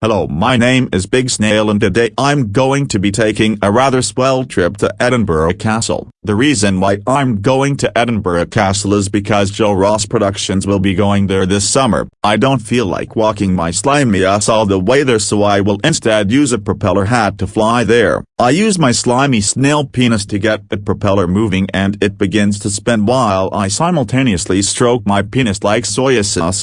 Hello my name is Big Snail and today I'm going to be taking a rather swell trip to Edinburgh Castle. The reason why I'm going to Edinburgh Castle is because Joe Ross Productions will be going there this summer. I don't feel like walking my slimy ass all the way there so I will instead use a propeller hat to fly there. I use my slimy snail penis to get the propeller moving and it begins to spin while I simultaneously stroke my penis like soya sauce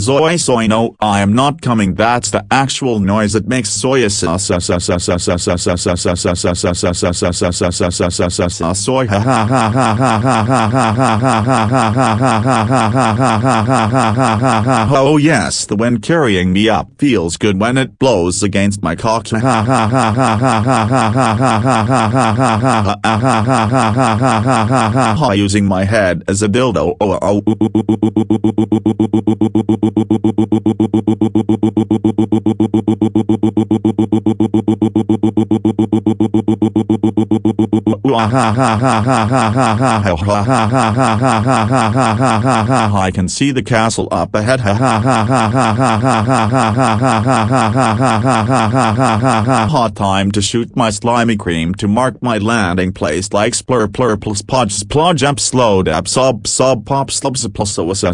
soy soy no I am not coming that's the actual noise that makes soy soy ha ha ha ha ha ha Oh yes, the wind carrying me up feels good when it blows against my cock. Using my head as a dildo oh I can see the castle up ahead. Hot time to shoot my slimy cream to mark my landing place like splur plur plus podge splodge up slowed up sob sob pop slubs plus soy soy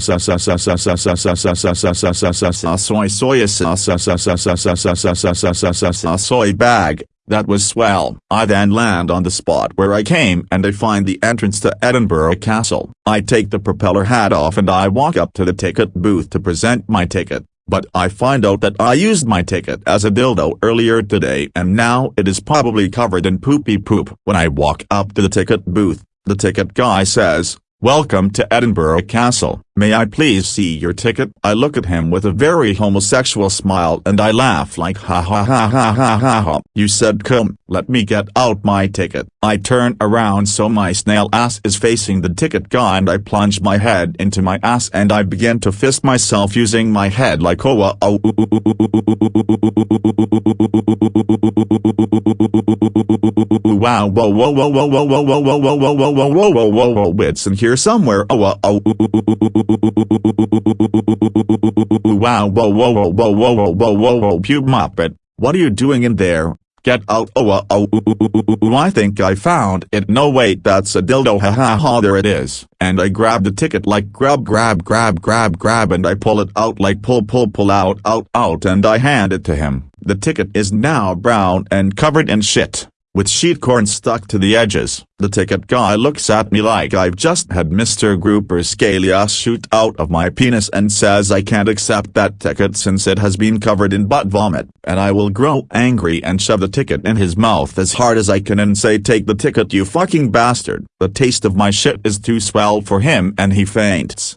soy bag. That was swell. I then land on the spot where I came and I find the entrance to Edinburgh Castle. I take the propeller hat off and I walk up to the ticket booth to present my ticket. But I find out that I used my ticket as a dildo earlier today and now it is probably covered in poopy poop. When I walk up to the ticket booth, the ticket guy says, Welcome to Edinburgh Castle. May I please see your ticket? I look at him with a very homosexual smile and I laugh like ha ha ha ha ha ha ha. You said come, let me get out my ticket. I turn around so my snail ass is facing the ticket guy and I plunge my head into my ass and I begin to fist myself using my head like oh oh wow whoa whoa whoa whoa whoa whoa whoa whoa whoa whoa whoa whoa whoa whoa in here somewhere oh oh oh wow whoa whoa whoa whoa whoa whoa whoa whoa pube muppet. What are you doing in there? Get out oh uh, oh. I think I found it. No wait that's a dildo. Ha ha ha there it is. And I grab the ticket like grab grab grab grab grab and I pull it out like pull pull pull out out out and I hand it to him. The ticket is now brown and covered in shit with sheet corn stuck to the edges. The ticket guy looks at me like I've just had Mr. Grouper's scaly ass shoot out of my penis and says I can't accept that ticket since it has been covered in butt vomit, and I will grow angry and shove the ticket in his mouth as hard as I can and say take the ticket you fucking bastard. The taste of my shit is too swell for him and he faints.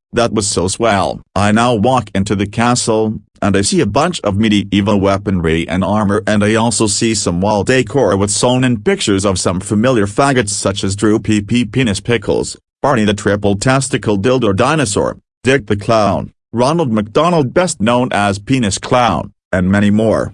that was so swell. I now walk into the castle, and I see a bunch of medieval weaponry and armor and I also see some wall decor with sewn in pictures of some familiar faggots such as Drew P. Penis Pickles, Barney the Triple Testicle Dildo Dinosaur, Dick the Clown, Ronald McDonald best known as Penis Clown, and many more.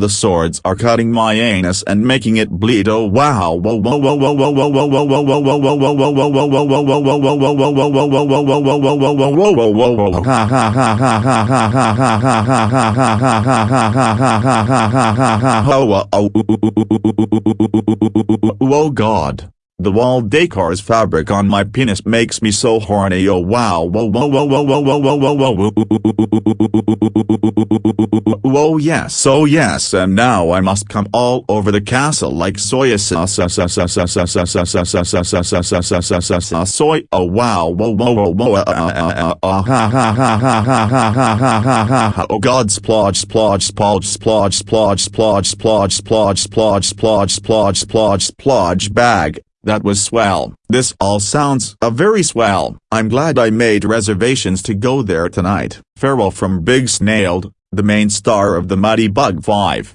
the swords are cutting my anus and making it bleed oh wow Oh God. The wall decor's fabric on my penis makes me so horny oh wow whoa whoa whoa whoa whoa whoa whoa whoa whoa Oh yes oh yes and now I must come all over the castle like soy sauce soy oh wow oh god splodge splodge splodge splodge splodge splodge splodge splodge splodge splodge splodge splodge splodge bag that was swell. This all sounds a very swell. I'm glad I made reservations to go there tonight. Farewell from Big Snailed, the main star of the Muddy Bug 5.